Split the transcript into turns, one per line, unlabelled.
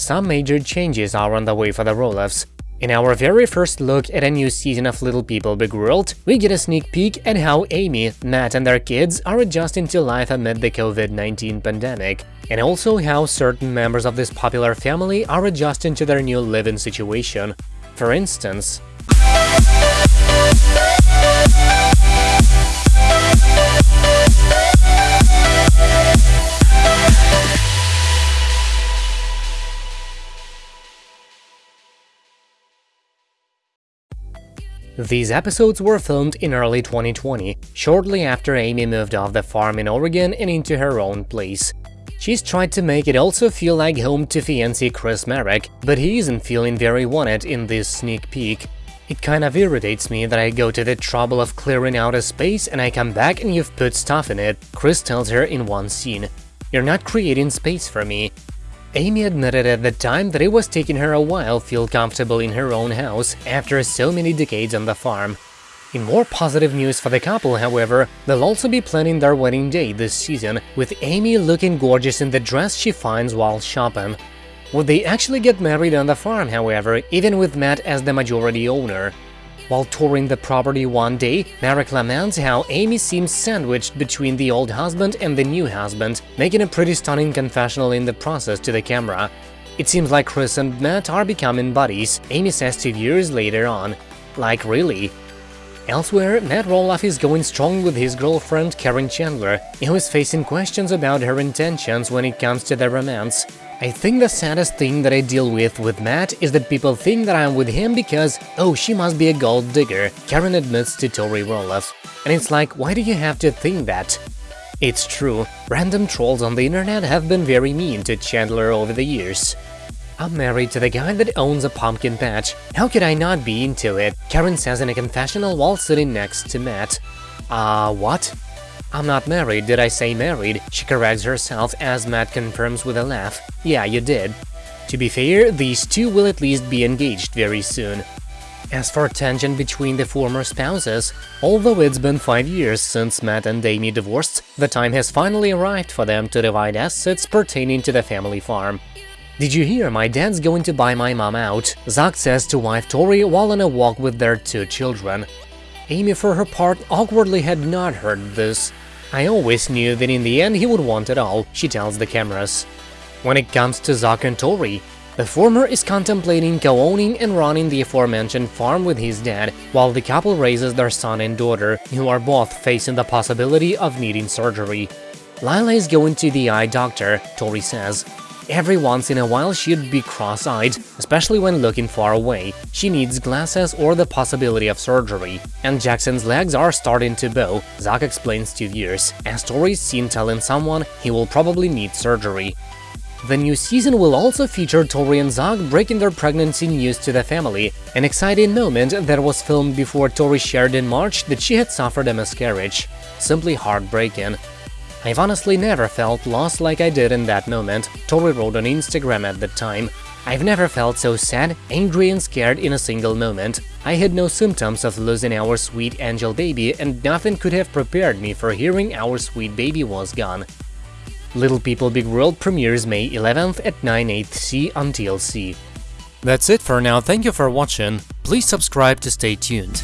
some major changes are on the way for the Roloffs. In our very first look at a new season of Little People Big World, we get a sneak peek at how Amy, Matt and their kids are adjusting to life amid the COVID-19 pandemic, and also how certain members of this popular family are adjusting to their new living situation. For instance, These episodes were filmed in early 2020, shortly after Amy moved off the farm in Oregon and into her own place. She's tried to make it also feel like home to fiancé Chris Marek, but he isn't feeling very wanted in this sneak peek. It kind of irritates me that I go to the trouble of clearing out a space and I come back and you've put stuff in it, Chris tells her in one scene. You're not creating space for me. Amy admitted at the time that it was taking her a while to feel comfortable in her own house after so many decades on the farm. In more positive news for the couple, however, they'll also be planning their wedding day this season, with Amy looking gorgeous in the dress she finds while shopping. Would they actually get married on the farm, however, even with Matt as the majority owner? While touring the property one day, Marek laments how Amy seems sandwiched between the old husband and the new husband, making a pretty stunning confessional in the process to the camera. It seems like Chris and Matt are becoming buddies, Amy says two years later on. Like, really? Elsewhere, Matt Roloff is going strong with his girlfriend Caryn Chandler, who is facing questions about her intentions when it comes to their romance. I think the saddest thing that I deal with with Matt is that people think that I'm with him because, oh, she must be a gold digger, Caryn admits to Tori Roloff. And it's like, why do you have to think that? It's true, random trolls on the internet have been very mean to Chandler over the years. I'm married to the guy that owns a pumpkin patch. How could I not be into it? Caryn says in a confessional while sitting next to Matt. Uh, what? I'm not married, did I say married? She corrects herself as Matt confirms with a laugh. Yeah, you did. To be fair, these two will at least be engaged very soon. As for tension between the former spouses, although it's been five years since Matt and Amy divorced, the time has finally arrived for them to divide assets pertaining to the family farm. Did you hear my dad's going to buy my mom out? Zach says to wife Tori while on a walk with their two children. Amy, for her part, awkwardly had not heard this. I always knew that in the end he would want it all, she tells the cameras. When it comes to Zach and Tori, the former is contemplating co-owning and running the aforementioned farm with his dad, while the couple raises their son and daughter, who are both facing the possibility of needing surgery. Lilah is going to the eye doctor, Tori says, Every once in a while she'd be cross-eyed, especially when looking far away. She needs glasses or the possibility of surgery. And Jackson's legs are starting to bow, Zach explains to viewers, as Tori's seen telling someone he will probably need surgery. The new season will also feature Tori and Zach breaking their pregnancy news to the family, an exciting moment that was filmed before Tori shared in March that she had suffered a miscarriage. Simply heartbreaking. I've honestly never felt lost like I did in that moment, Tori wrote on Instagram at the time. I've never felt so sad, angry and scared in a single moment. I had no symptoms of losing our sweet angel baby and nothing could have prepared me for hearing our sweet baby was gone. Little People Big World premieres May 11th at 9 8c on TLC. That's it for now, thank you for watching, please subscribe to stay tuned.